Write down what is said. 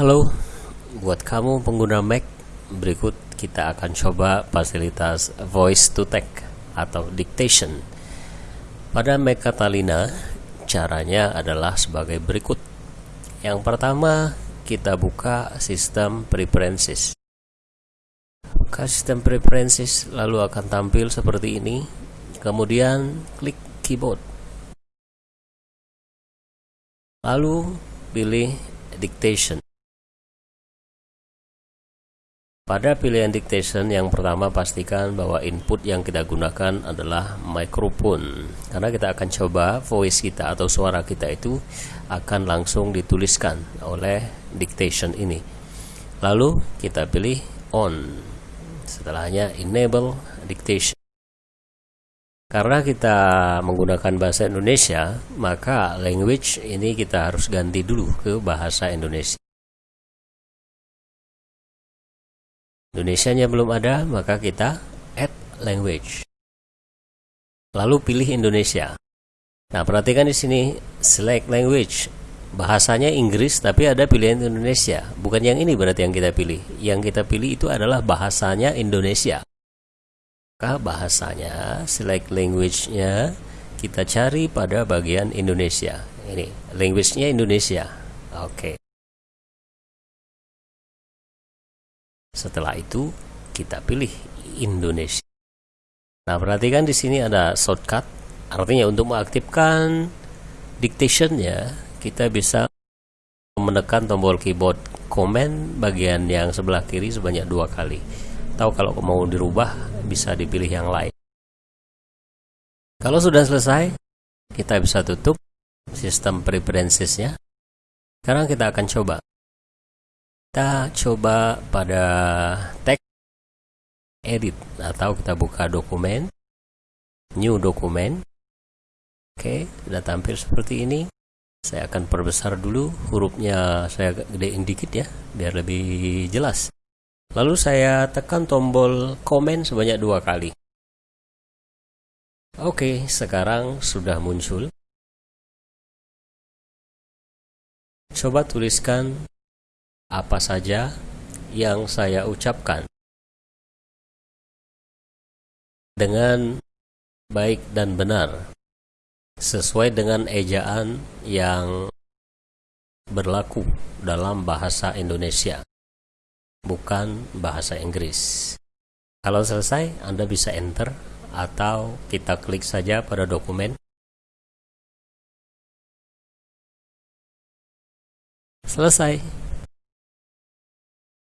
Halo, buat kamu pengguna Mac, berikut kita akan coba fasilitas voice to text atau dictation. Pada Mac Catalina, caranya adalah sebagai berikut. Yang pertama, kita buka sistem preferences. Buka sistem preferences lalu akan tampil seperti ini. Kemudian klik keyboard. Lalu pilih dictation. Pada pilihan dictation yang pertama pastikan bahwa input yang kita gunakan adalah microphone karena kita akan coba voice kita atau suara kita itu akan langsung dituliskan oleh dictation ini. Lalu kita pilih on. Setelahnya enable dictation. Karena kita menggunakan bahasa Indonesia, maka language ini kita harus ganti dulu ke bahasa Indonesia. Indonesianya belum ada, maka kita add language. Lalu pilih Indonesia. Nah, perhatikan di sini select language. Bahasanya Inggris tapi ada pilihan Indonesia. Bukan yang ini berarti yang kita pilih. Yang kita pilih itu adalah bahasanya Indonesia maka bahasanya select language-nya kita cari pada bagian Indonesia ini language-nya Indonesia oke okay. Setelah itu kita pilih Indonesia. Nah perhatikan di sini ada shortcut. Artinya untuk mengaktifkan dictation-nya kita bisa menekan tombol keyboard command bagian yang sebelah kiri sebanyak dua kali. Atau kalau mau dirubah bisa dipilih yang lain. Kalau sudah selesai kita bisa tutup sistem preferencesnya. Sekarang kita akan coba kita coba pada tag edit atau kita buka dokumen new dokumen oke sudah tampil seperti ini saya akan perbesar dulu hurufnya saya gedein dikit ya biar lebih jelas Lalu saya tekan tombol komen sebanyak dua kali. Oke, sekarang sudah muncul. Coba tuliskan apa saja yang saya ucapkan dengan baik dan benar sesuai dengan ejaan yang berlaku dalam bahasa Indonesia bukan bahasa Inggris. Kalau selesai, Anda bisa enter atau kita klik saja pada dokumen. Selesai.